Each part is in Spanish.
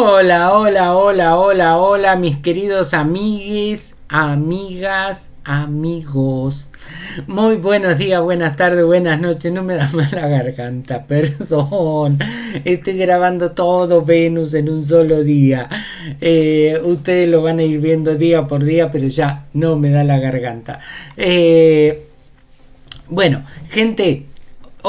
Hola, hola, hola, hola, hola, mis queridos amigues, amigas, amigos. Muy buenos días, buenas tardes, buenas noches. No me da mal la garganta, perdón. Estoy grabando todo Venus en un solo día. Eh, ustedes lo van a ir viendo día por día, pero ya no me da la garganta. Eh, bueno, gente,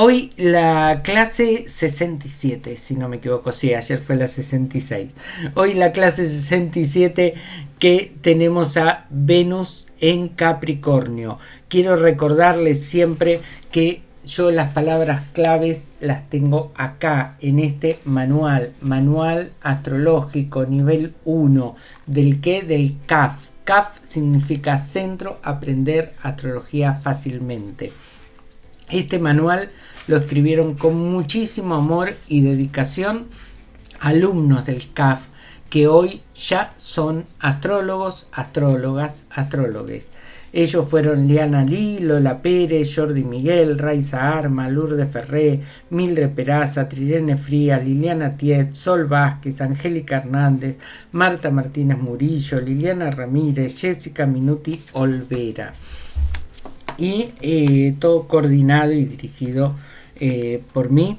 Hoy la clase 67, si no me equivoco, sí, ayer fue la 66. Hoy la clase 67 que tenemos a Venus en Capricornio. Quiero recordarles siempre que yo las palabras claves las tengo acá en este manual, manual astrológico nivel 1, del que del CAF. CAF significa Centro Aprender Astrología Fácilmente. Este manual lo escribieron con muchísimo amor y dedicación alumnos del CAF que hoy ya son astrólogos, astrólogas, astrólogues. Ellos fueron Liana Lee, Lola Pérez, Jordi Miguel, Raiza Arma, Lourdes Ferré, Mildred Peraza, Trirene Fría, Liliana Tiet, Sol Vázquez, Angélica Hernández, Marta Martínez Murillo, Liliana Ramírez, Jessica Minuti Olvera y eh, todo coordinado y dirigido eh, por mí,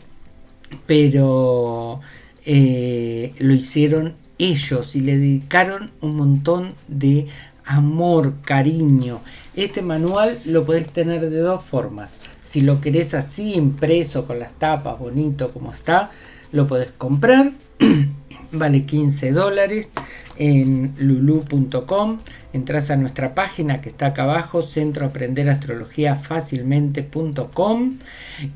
pero eh, lo hicieron ellos y le dedicaron un montón de amor, cariño. Este manual lo podés tener de dos formas. Si lo querés así impreso con las tapas bonito como está, lo podés comprar. vale 15 dólares en lulu.com entras a nuestra página que está acá abajo, centro aprender astrología fácilmente.com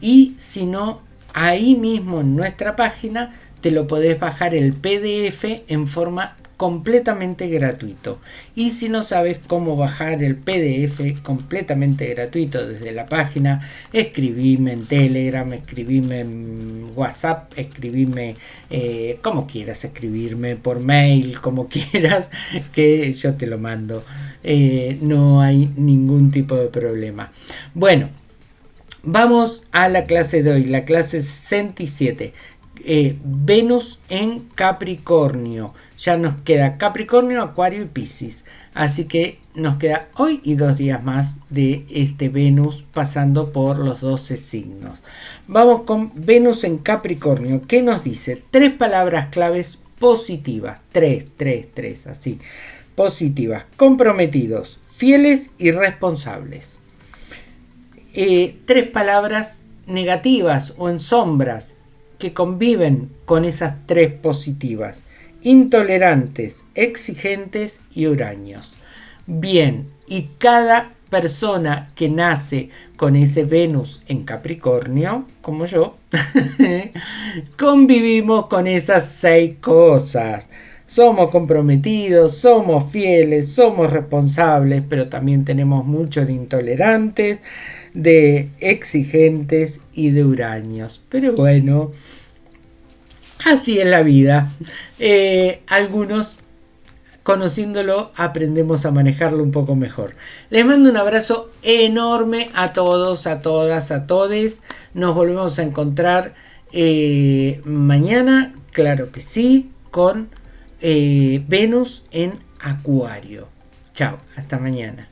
y si no, ahí mismo en nuestra página te lo podés bajar el PDF en forma completamente gratuito. Y si no sabes cómo bajar el PDF completamente gratuito desde la página, escribime en Telegram, escribime en WhatsApp, escribime eh, como quieras, escribirme por mail, como quieras, que yo te lo mando. Eh, no hay ningún tipo de problema. Bueno, vamos a la clase de hoy, la clase 67. Eh, Venus en Capricornio. Ya nos queda Capricornio, Acuario y Piscis. Así que nos queda hoy y dos días más de este Venus pasando por los 12 signos. Vamos con Venus en Capricornio. ¿Qué nos dice? Tres palabras claves positivas. Tres, tres, tres, así. Positivas. Comprometidos, fieles y responsables. Eh, tres palabras negativas o en sombras conviven con esas tres positivas. Intolerantes, exigentes y huraños. Bien, y cada persona que nace con ese Venus en Capricornio, como yo, convivimos con esas seis cosas. Somos comprometidos, somos fieles, somos responsables, pero también tenemos mucho de intolerantes, de exigentes y de huraños. Pero bueno, así es la vida. Eh, algunos, conociéndolo, aprendemos a manejarlo un poco mejor. Les mando un abrazo enorme a todos, a todas, a todes. Nos volvemos a encontrar eh, mañana, claro que sí, con eh, Venus en Acuario. Chao, hasta mañana.